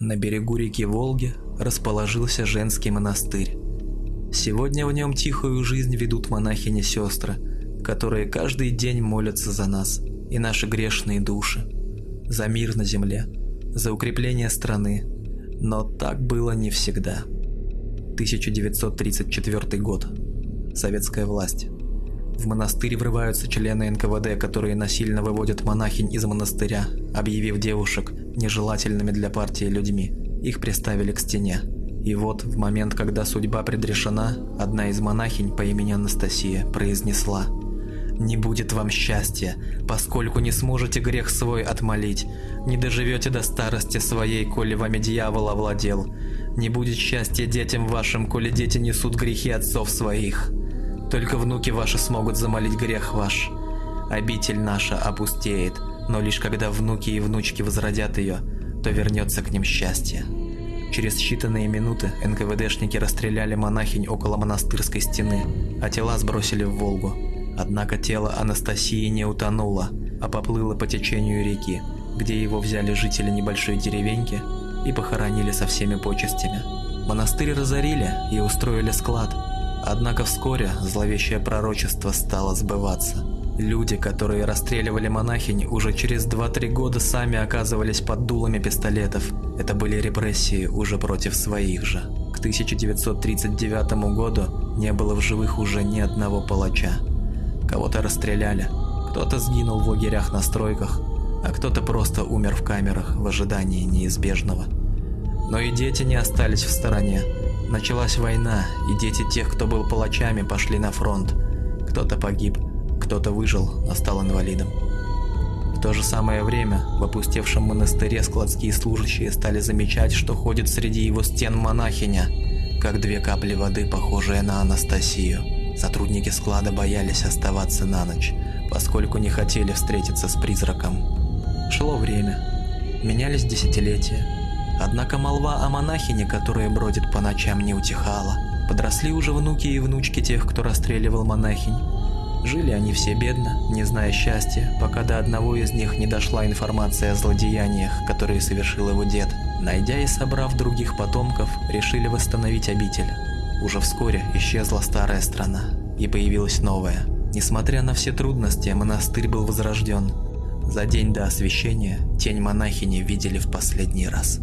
На берегу реки Волги расположился женский монастырь. Сегодня в нем тихую жизнь ведут монахини-сестры, которые каждый день молятся за нас и наши грешные души, за мир на земле, за укрепление страны. Но так было не всегда. 1934 год. Советская власть. В монастырь врываются члены НКВД, которые насильно выводят монахинь из монастыря, объявив девушек нежелательными для партии людьми. Их приставили к стене. И вот, в момент, когда судьба предрешена, одна из монахинь по имени Анастасия произнесла «Не будет вам счастья, поскольку не сможете грех свой отмолить, не доживете до старости своей, коли вами дьявол овладел, не будет счастья детям вашим, коли дети несут грехи отцов своих». Только внуки ваши смогут замолить грех ваш. Обитель наша опустеет, но лишь когда внуки и внучки возродят ее, то вернется к ним счастье. Через считанные минуты НКВДшники расстреляли монахинь около монастырской стены, а тела сбросили в Волгу. Однако тело Анастасии не утонуло, а поплыло по течению реки, где его взяли жители небольшой деревеньки и похоронили со всеми почестями. Монастырь разорили и устроили склад, Однако вскоре зловещее пророчество стало сбываться. Люди, которые расстреливали монахинь, уже через 2-3 года сами оказывались под дулами пистолетов. Это были репрессии уже против своих же. К 1939 году не было в живых уже ни одного палача. Кого-то расстреляли, кто-то сгинул в лагерях на стройках, а кто-то просто умер в камерах в ожидании неизбежного. Но и дети не остались в стороне. Началась война, и дети тех, кто был палачами, пошли на фронт. Кто-то погиб, кто-то выжил, но стал инвалидом. В то же самое время в опустевшем монастыре складские служащие стали замечать, что ходит среди его стен монахиня, как две капли воды, похожие на Анастасию. Сотрудники склада боялись оставаться на ночь, поскольку не хотели встретиться с призраком. Шло время, менялись десятилетия, Однако молва о монахине, которая бродит по ночам, не утихала. Подросли уже внуки и внучки тех, кто расстреливал монахинь. Жили они все бедно, не зная счастья, пока до одного из них не дошла информация о злодеяниях, которые совершил его дед. Найдя и собрав других потомков, решили восстановить обитель. Уже вскоре исчезла старая страна, и появилась новая. Несмотря на все трудности, монастырь был возрожден. За день до освящения тень монахини видели в последний раз.